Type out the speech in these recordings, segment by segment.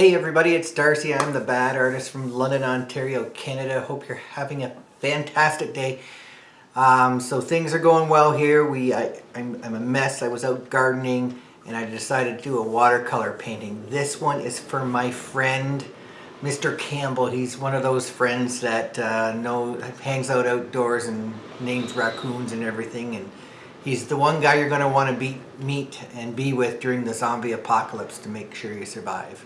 Hey everybody, it's Darcy. I'm the bad artist from London, Ontario, Canada. Hope you're having a fantastic day. Um, so things are going well here. We, I, I'm, I'm a mess. I was out gardening and I decided to do a watercolor painting. This one is for my friend, Mr. Campbell. He's one of those friends that uh, know hangs out outdoors and names raccoons and everything. And he's the one guy you're going to want to meet and be with during the zombie apocalypse to make sure you survive.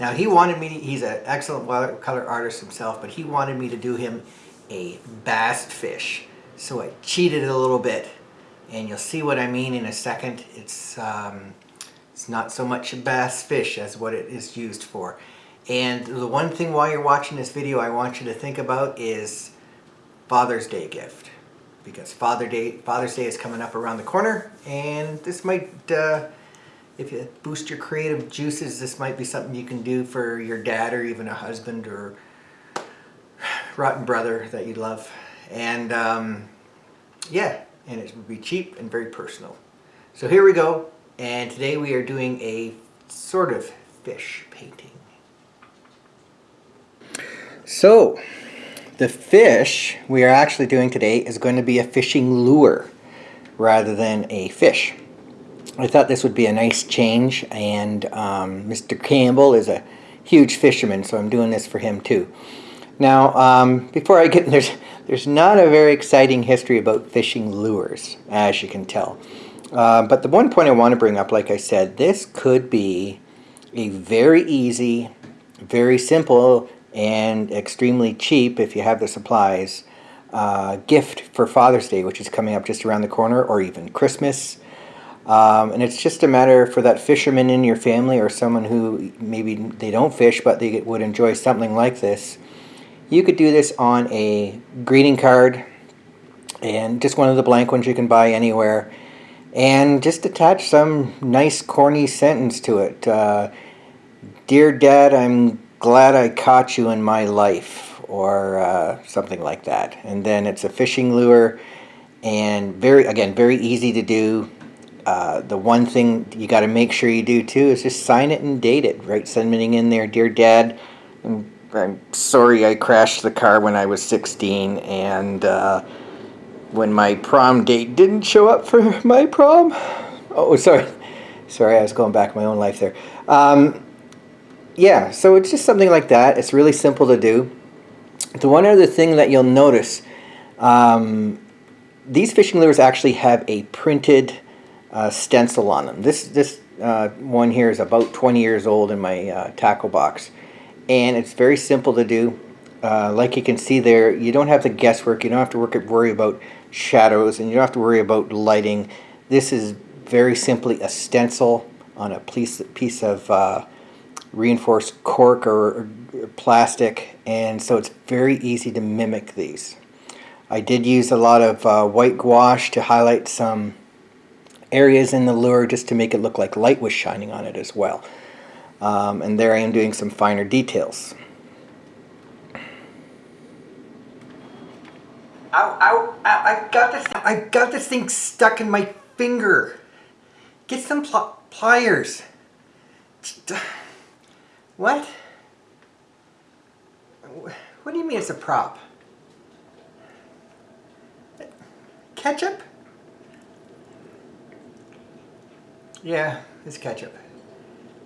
Now he wanted me, to, he's an excellent watercolor artist himself, but he wanted me to do him a bass fish. So I cheated a little bit and you'll see what I mean in a second. It's, um, it's not so much a bass fish as what it is used for. And the one thing while you're watching this video I want you to think about is Father's Day gift. Because Father Day, Father's Day is coming up around the corner and this might uh, if you boost your creative juices, this might be something you can do for your dad or even a husband or rotten brother that you love. And um, yeah, and it would be cheap and very personal. So here we go. And today we are doing a sort of fish painting. So the fish we are actually doing today is going to be a fishing lure rather than a fish. I thought this would be a nice change and um, Mr. Campbell is a huge fisherman so I'm doing this for him too. Now um, before I get there's there's not a very exciting history about fishing lures as you can tell. Uh, but the one point I want to bring up like I said this could be a very easy very simple and extremely cheap if you have the supplies uh, gift for Father's Day which is coming up just around the corner or even Christmas um, and it's just a matter for that fisherman in your family or someone who maybe they don't fish but they would enjoy something like this. You could do this on a greeting card and just one of the blank ones you can buy anywhere and just attach some nice corny sentence to it. Uh, Dear Dad, I'm glad I caught you in my life or uh, something like that. And then it's a fishing lure and very again very easy to do uh, the one thing you got to make sure you do too is just sign it and date it, right? Sending in there, dear dad, I'm, I'm, sorry I crashed the car when I was 16 and uh, when my prom date didn't show up for my prom. Oh, sorry. Sorry, I was going back my own life there. Um, yeah, so it's just something like that. It's really simple to do. The one other thing that you'll notice, um, these fishing lures actually have a printed uh, stencil on them. This, this uh, one here is about 20 years old in my uh, tackle box. And it's very simple to do. Uh, like you can see there, you don't have the guesswork. You don't have to work, worry about shadows and you don't have to worry about lighting. This is very simply a stencil on a piece, piece of uh, reinforced cork or, or plastic and so it's very easy to mimic these. I did use a lot of uh, white gouache to highlight some areas in the lure just to make it look like light was shining on it as well. Um, and there I am doing some finer details. Ow, ow, ow, I got this, I got this thing stuck in my finger. Get some pl pliers. What? What do you mean it's a prop? Ketchup? Yeah, it's ketchup.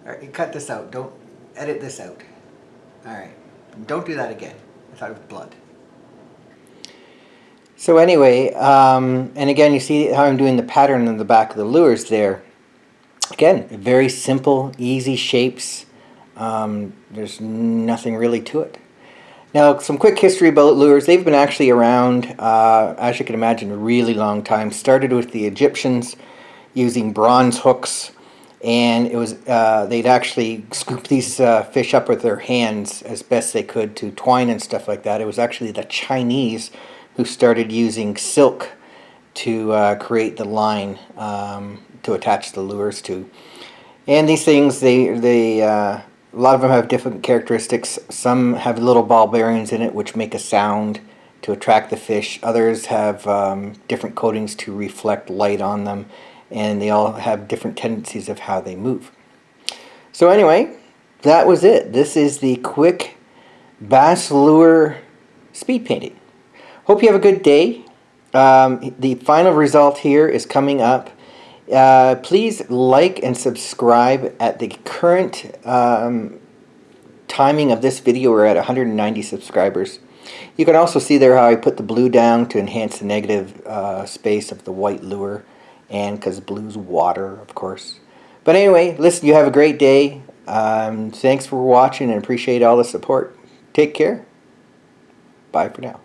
Alright, cut this out. Don't edit this out. Alright. Don't do that again. I thought it was blood. So anyway, um, and again, you see how I'm doing the pattern on the back of the lures there. Again, very simple, easy shapes. Um, there's nothing really to it. Now, some quick history about lures. They've been actually around, uh, as you can imagine, a really long time. Started with the Egyptians using bronze hooks and it was uh, they'd actually scoop these uh, fish up with their hands as best they could to twine and stuff like that. It was actually the Chinese who started using silk to uh, create the line um, to attach the lures to. And these things, they, they uh, a lot of them have different characteristics. Some have little ball bearings in it which make a sound to attract the fish. Others have um, different coatings to reflect light on them and they all have different tendencies of how they move. So anyway, that was it. This is the quick bass lure speed painting. Hope you have a good day. Um, the final result here is coming up. Uh, please like and subscribe at the current um, timing of this video. We're at 190 subscribers. You can also see there how I put the blue down to enhance the negative uh, space of the white lure and because blue's water of course. But anyway, listen, you have a great day. Um, thanks for watching and appreciate all the support. Take care. Bye for now.